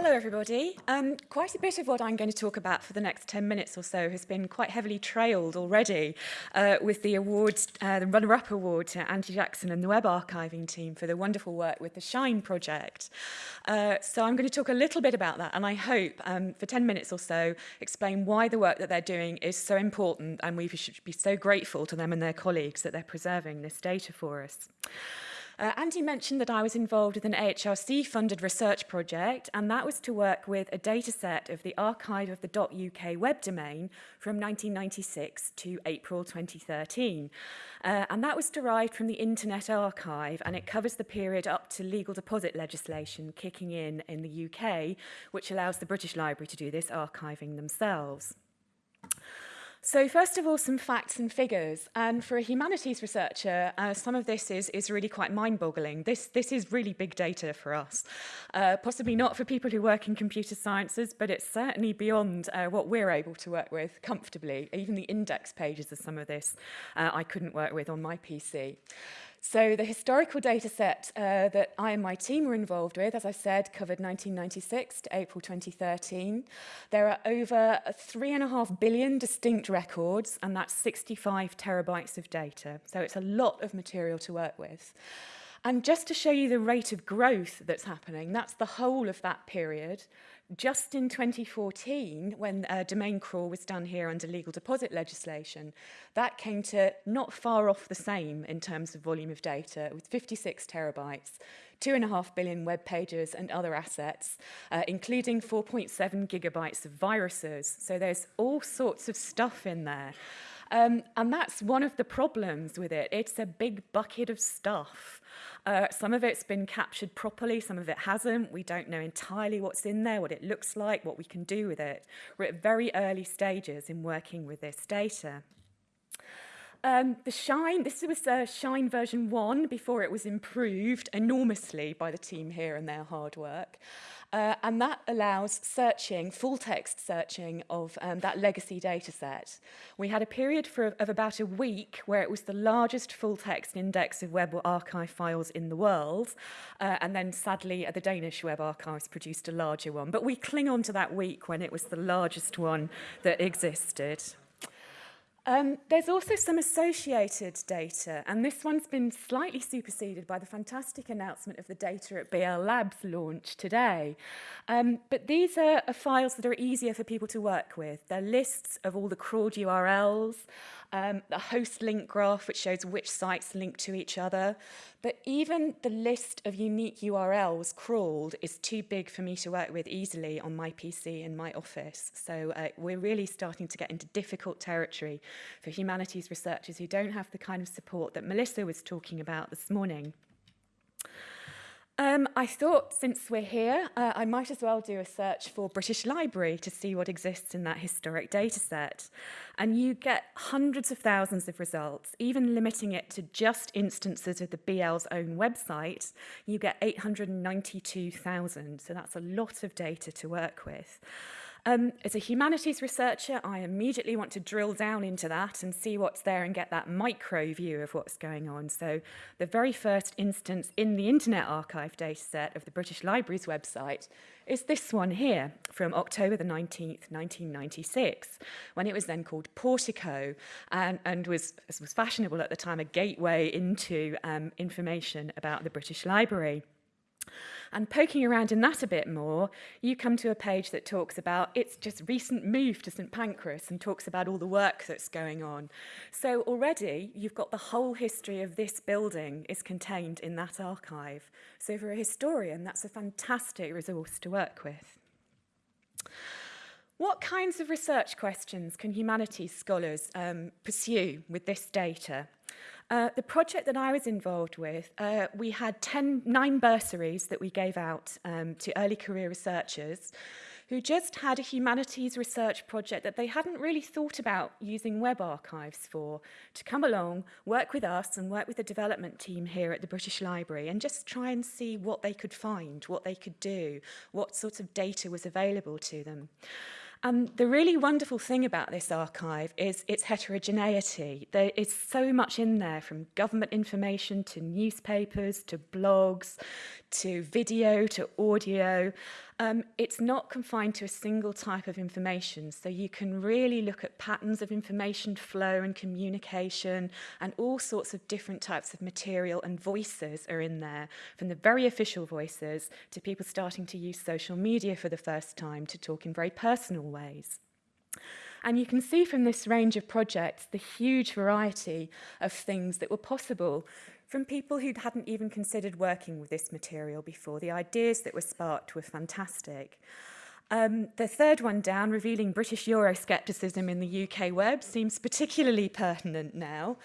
Hello, everybody. Um, quite a bit of what I'm going to talk about for the next 10 minutes or so has been quite heavily trailed already uh, with the awards, uh, the runner-up award to Andy Jackson and the web archiving team for the wonderful work with the Shine project. Uh, so I'm going to talk a little bit about that, and I hope um, for 10 minutes or so explain why the work that they're doing is so important, and we should be so grateful to them and their colleagues that they're preserving this data for us. Uh, Andy mentioned that I was involved with an AHRC-funded research project, and that was to work with a data set of the archive of the .uk web domain from 1996 to April 2013. Uh, and that was derived from the Internet Archive, and it covers the period up to legal deposit legislation kicking in in the UK, which allows the British Library to do this archiving themselves. So first of all, some facts and figures. And for a humanities researcher, uh, some of this is, is really quite mind-boggling. This, this is really big data for us. Uh, possibly not for people who work in computer sciences, but it's certainly beyond uh, what we're able to work with comfortably. Even the index pages of some of this uh, I couldn't work with on my PC. So the historical data set uh, that I and my team were involved with, as I said, covered 1996 to April 2013. There are over three and a half billion distinct records, and that's 65 terabytes of data. So it's a lot of material to work with. And just to show you the rate of growth that's happening, that's the whole of that period. Just in 2014, when uh, domain crawl was done here under legal deposit legislation, that came to not far off the same in terms of volume of data, with 56 terabytes, two and a half billion web pages and other assets, uh, including 4.7 gigabytes of viruses. So there's all sorts of stuff in there. Um, and that's one of the problems with it. It's a big bucket of stuff. Uh, some of it's been captured properly, some of it hasn't. We don't know entirely what's in there, what it looks like, what we can do with it. We're at very early stages in working with this data. Um, the Shine, this was uh, Shine version 1 before it was improved enormously by the team here and their hard work. Uh, and that allows searching, full text searching of um, that legacy data set. We had a period for, of about a week where it was the largest full text index of web archive files in the world. Uh, and then sadly, uh, the Danish web archives produced a larger one. But we cling on to that week when it was the largest one that existed. Um, there's also some associated data, and this one's been slightly superseded by the fantastic announcement of the data at BL Labs launch today. Um, but these are, are files that are easier for people to work with. They're lists of all the crawled URLs, um, the host link graph, which shows which sites link to each other. But even the list of unique URLs crawled is too big for me to work with easily on my PC in my office. So uh, we're really starting to get into difficult territory for humanities researchers who don't have the kind of support that Melissa was talking about this morning. Um, I thought since we're here, uh, I might as well do a search for British Library to see what exists in that historic data set. And you get hundreds of thousands of results, even limiting it to just instances of the BL's own website, you get 892,000. So that's a lot of data to work with. Um, as a humanities researcher, I immediately want to drill down into that and see what's there and get that micro view of what's going on. So the very first instance in the Internet Archive dataset of the British Library's website is this one here from October the 19th, 1996, when it was then called Portico and, and was, as was fashionable at the time, a gateway into um, information about the British Library. And poking around in that a bit more, you come to a page that talks about its just recent move to St Pancras and talks about all the work that's going on. So already you've got the whole history of this building is contained in that archive. So for a historian, that's a fantastic resource to work with. What kinds of research questions can humanities scholars um, pursue with this data? Uh, the project that I was involved with, uh, we had 10, nine bursaries that we gave out um, to early career researchers who just had a humanities research project that they hadn't really thought about using web archives for, to come along, work with us and work with the development team here at the British Library and just try and see what they could find, what they could do, what sort of data was available to them. And the really wonderful thing about this archive is its heterogeneity. There is so much in there from government information to newspapers to blogs to video to audio. Um, it's not confined to a single type of information, so you can really look at patterns of information flow and communication and all sorts of different types of material and voices are in there, from the very official voices to people starting to use social media for the first time to talk in very personal ways. And you can see from this range of projects the huge variety of things that were possible from people who hadn't even considered working with this material before. The ideas that were sparked were fantastic. Um, the third one down, revealing British Euroscepticism in the UK web, seems particularly pertinent now.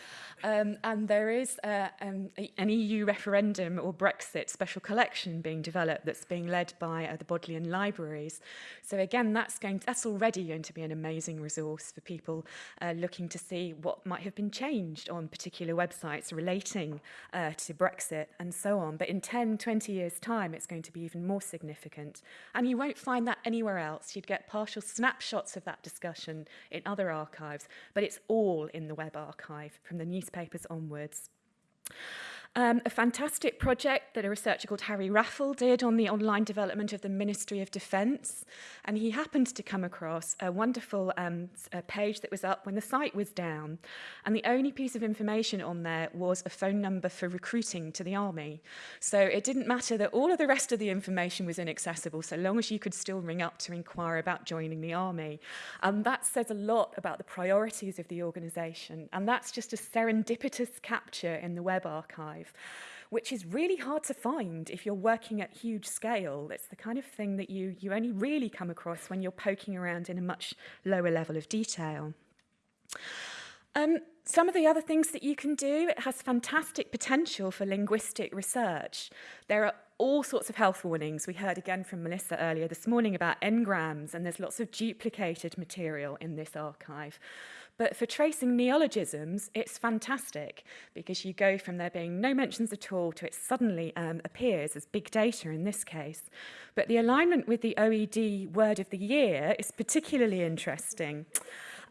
Um, and there is uh, um, an EU referendum or Brexit special collection being developed that's being led by uh, the Bodleian Libraries. So again, that's, going to, that's already going to be an amazing resource for people uh, looking to see what might have been changed on particular websites relating uh, to Brexit and so on. But in 10, 20 years' time, it's going to be even more significant. And you won't find that anywhere else. You'd get partial snapshots of that discussion in other archives, but it's all in the web archive from the newspapers onwards. Um, a fantastic project that a researcher called Harry Raffal did on the online development of the Ministry of Defence. And he happened to come across a wonderful um, a page that was up when the site was down. And the only piece of information on there was a phone number for recruiting to the army. So it didn't matter that all of the rest of the information was inaccessible, so long as you could still ring up to inquire about joining the army. And that says a lot about the priorities of the organisation. And that's just a serendipitous capture in the web archive which is really hard to find if you're working at huge scale. It's the kind of thing that you, you only really come across when you're poking around in a much lower level of detail. Um, some of the other things that you can do, it has fantastic potential for linguistic research. There are all sorts of health warnings. We heard again from Melissa earlier this morning about n-grams, and there's lots of duplicated material in this archive. But for tracing neologisms, it's fantastic because you go from there being no mentions at all to it suddenly um, appears as big data in this case. But the alignment with the OED word of the year is particularly interesting.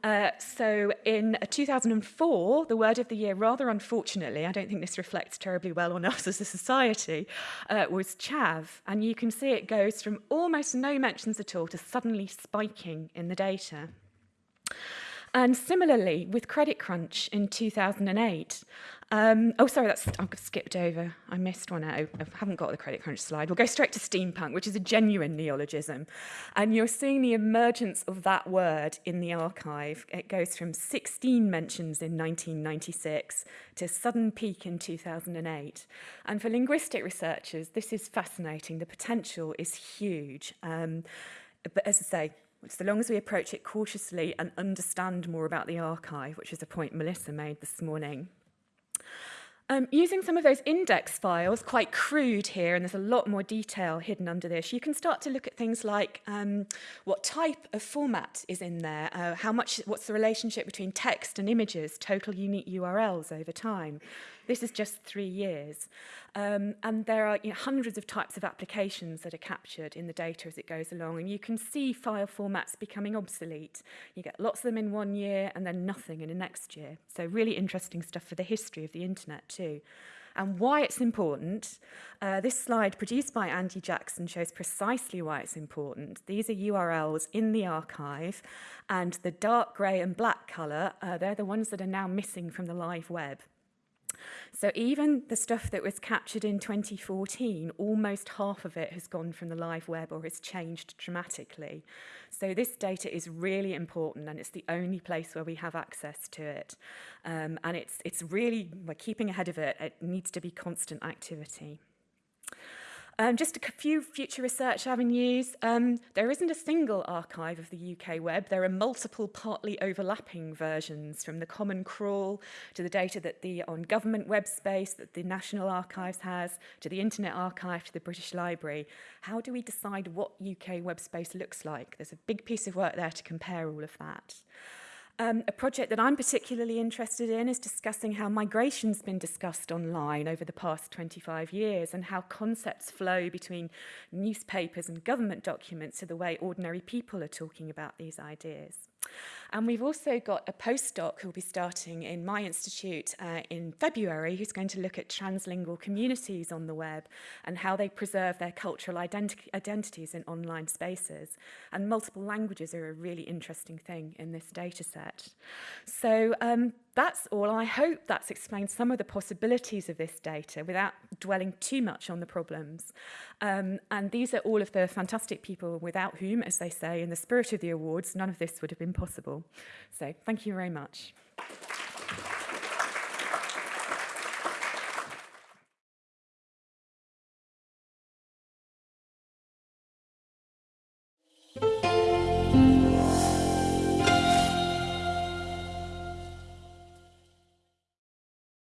Uh, so in 2004, the word of the year, rather unfortunately, I don't think this reflects terribly well on us as a society, uh, was chav. And you can see it goes from almost no mentions at all to suddenly spiking in the data. And similarly, with Credit Crunch in 2008, um, oh, sorry, that's I've skipped over. I missed one out. I haven't got the Credit Crunch slide. We'll go straight to steampunk, which is a genuine neologism. And you're seeing the emergence of that word in the archive. It goes from 16 mentions in 1996 to sudden peak in 2008. And for linguistic researchers, this is fascinating. The potential is huge. Um, but as I say, so long as we approach it cautiously and understand more about the archive, which is a point Melissa made this morning. Um, using some of those index files, quite crude here, and there's a lot more detail hidden under this, you can start to look at things like um, what type of format is in there, uh, how much, what's the relationship between text and images, total unique URLs over time. This is just three years. Um, and there are you know, hundreds of types of applications that are captured in the data as it goes along. And you can see file formats becoming obsolete. You get lots of them in one year and then nothing in the next year. So really interesting stuff for the history of the internet too. And why it's important, uh, this slide produced by Andy Jackson shows precisely why it's important. These are URLs in the archive, and the dark grey and black colour, uh, they're the ones that are now missing from the live web. So even the stuff that was captured in 2014, almost half of it has gone from the live web or has changed dramatically. So this data is really important and it's the only place where we have access to it. Um, and it's, it's really, we're keeping ahead of it. It needs to be constant activity. Um, just a few future research avenues. Um, there isn't a single archive of the UK web. There are multiple partly overlapping versions from the common crawl to the data that the on government web space that the National Archives has, to the Internet Archive, to the British Library. How do we decide what UK web space looks like? There's a big piece of work there to compare all of that. Um, a project that I'm particularly interested in is discussing how migration's been discussed online over the past 25 years and how concepts flow between newspapers and government documents to the way ordinary people are talking about these ideas. And we've also got a postdoc who'll be starting in my institute uh, in February who's going to look at translingual communities on the web and how they preserve their cultural identi identities in online spaces. And multiple languages are a really interesting thing in this data set. So um, that's all. I hope that's explained some of the possibilities of this data without dwelling too much on the problems. Um, and these are all of the fantastic people without whom, as they say, in the spirit of the awards, none of this would have been possible. So thank you very much.